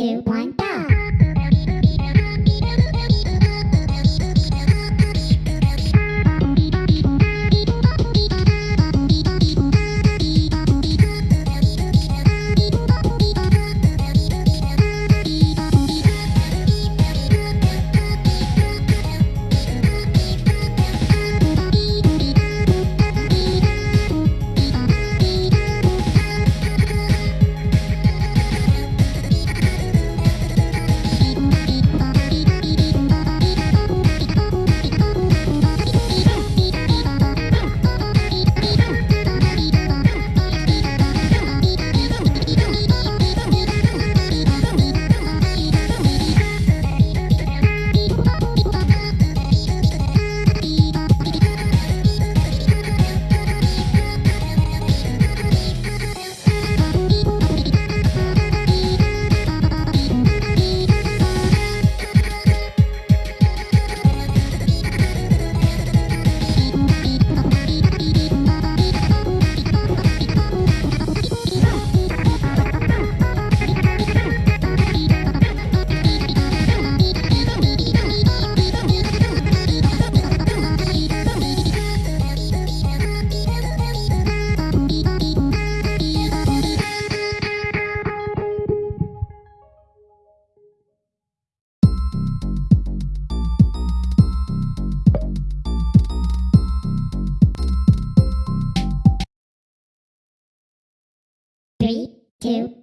Two, one, go! Two,